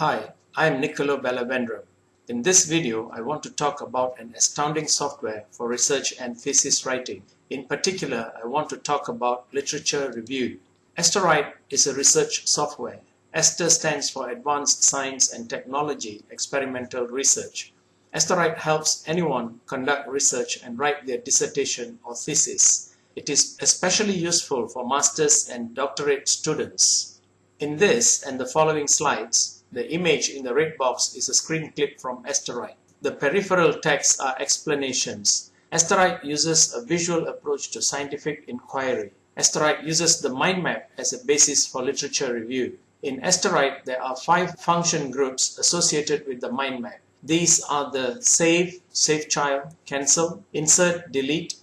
Hi, I am Niccolo Bellavendram. In this video, I want to talk about an astounding software for research and thesis writing. In particular, I want to talk about literature review. Estorite is a research software. ASTER stands for Advanced Science and Technology Experimental Research. Estorite helps anyone conduct research and write their dissertation or thesis. It is especially useful for master's and doctorate students. In this and the following slides, the image in the red box is a screen clip from Estorite. The peripheral text are explanations. Estorite uses a visual approach to scientific inquiry. Estorite uses the mind map as a basis for literature review. In Estorite, there are five function groups associated with the mind map. These are the save, save child, cancel, insert, delete,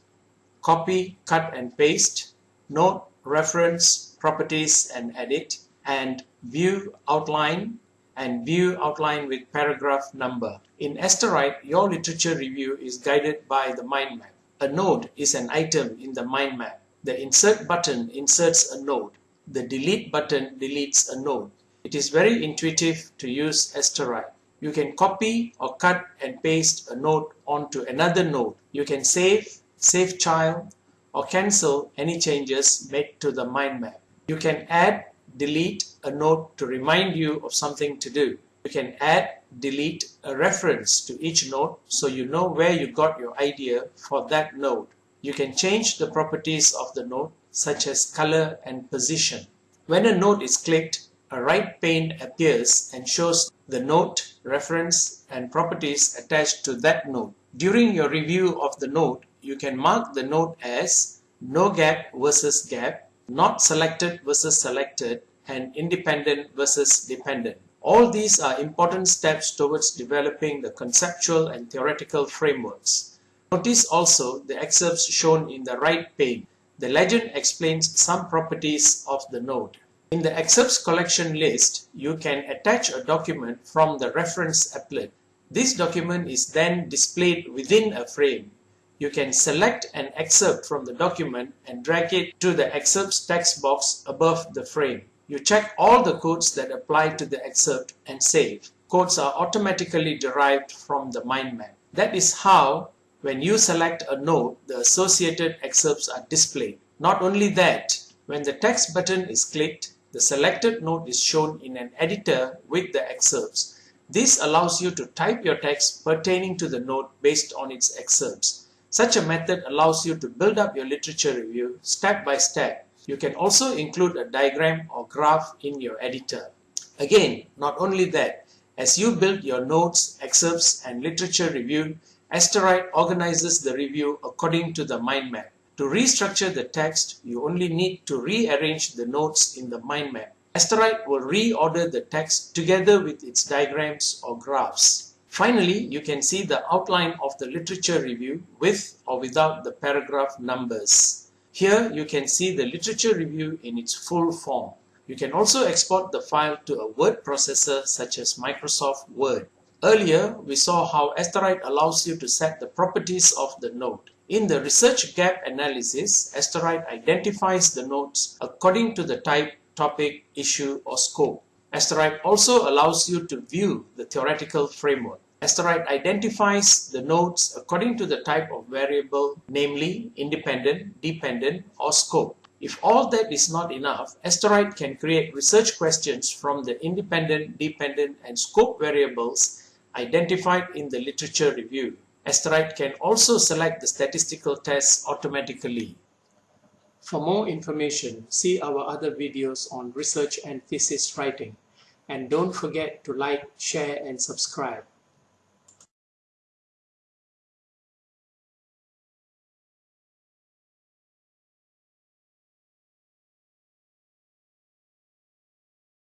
copy, cut and paste, note, reference, properties and edit, and view, outline, and view outline with paragraph number. In Estorite, your literature review is guided by the mind map. A node is an item in the mind map. The insert button inserts a node. The delete button deletes a node. It is very intuitive to use Estorite. You can copy or cut and paste a node onto another node. You can save, save child, or cancel any changes made to the mind map. You can add delete a note to remind you of something to do. You can add, delete a reference to each note so you know where you got your idea for that note. You can change the properties of the note such as color and position. When a note is clicked, a right pane appears and shows the note, reference and properties attached to that note. During your review of the note, you can mark the note as no gap versus gap not selected versus selected, and independent versus dependent. All these are important steps towards developing the conceptual and theoretical frameworks. Notice also the excerpts shown in the right pane. The legend explains some properties of the node. In the excerpts collection list, you can attach a document from the reference applet. This document is then displayed within a frame you can select an excerpt from the document and drag it to the excerpts text box above the frame. You check all the codes that apply to the excerpt and save. Codes are automatically derived from the mind map. That is how, when you select a node, the associated excerpts are displayed. Not only that, when the text button is clicked, the selected node is shown in an editor with the excerpts. This allows you to type your text pertaining to the node based on its excerpts. Such a method allows you to build up your literature review step by step. You can also include a diagram or graph in your editor. Again, not only that, as you build your notes, excerpts and literature review, Estorite organizes the review according to the mind map. To restructure the text, you only need to rearrange the notes in the mind map. Estorite will reorder the text together with its diagrams or graphs. Finally, you can see the outline of the literature review with or without the paragraph numbers. Here you can see the literature review in its full form. You can also export the file to a word processor such as Microsoft Word. Earlier, we saw how Estorite allows you to set the properties of the note. In the research gap analysis, Estorite identifies the notes according to the type, topic, issue, or scope. Estorite also allows you to view the theoretical framework. Estorite identifies the nodes according to the type of variable, namely independent, dependent, or scope. If all that is not enough, Estorite can create research questions from the independent, dependent, and scope variables identified in the literature review. Estorite can also select the statistical tests automatically. For more information, see our other videos on research and thesis writing. And don't forget to like, share, and subscribe.